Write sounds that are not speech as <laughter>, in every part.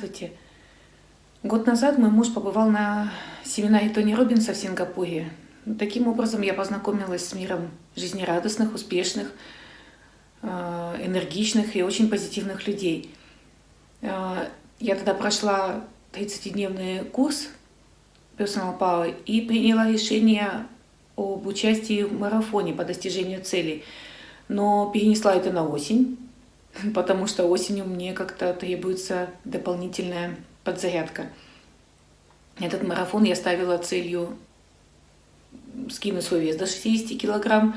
Здравствуйте. Год назад мой муж побывал на семинаре Тони Робинса в Сингапуре. Таким образом я познакомилась с миром жизнерадостных, успешных, э, энергичных и очень позитивных людей. Э, я тогда прошла 30-дневный курс Personal Power и приняла решение об участии в марафоне по достижению целей. Но перенесла это на осень, <laughs> потому что осенью мне как-то требуется дополнительная подзарядка. Этот марафон я ставила целью скинуть свой вес до 60 килограмм.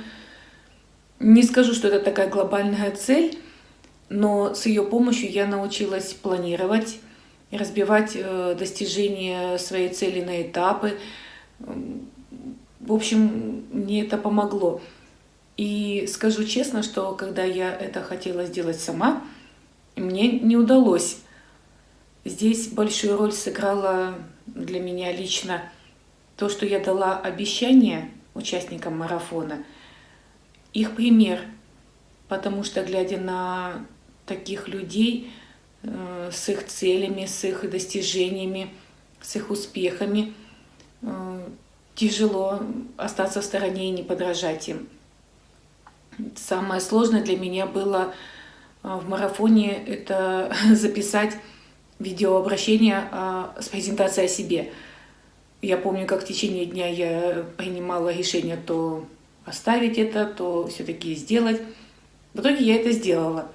Не скажу, что это такая глобальная цель, но с ее помощью я научилась планировать, разбивать э, достижение своей цели на этапы. В общем, мне это помогло. И скажу честно, что когда я это хотела сделать сама, мне не удалось. Здесь большую роль сыграла для меня лично то, что я дала обещание участникам марафона, их пример, потому что глядя на таких людей э, с их целями, с их достижениями, с их успехами, э, тяжело остаться в стороне и не подражать им. Самое сложное для меня было а, в марафоне это <laughs> записать видеообращение а, с презентацией о себе. Я помню, как в течение дня я принимала решение то оставить это, то все-таки сделать. В итоге я это сделала.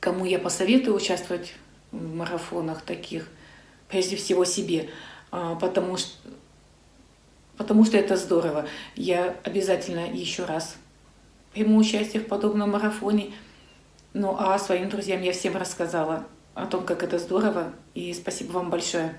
Кому я посоветую участвовать в марафонах таких? Прежде всего себе, а, потому что, потому что это здорово. Я обязательно еще раз приму участие в подобном марафоне. Ну а своим друзьям я всем рассказала о том, как это здорово. И спасибо вам большое.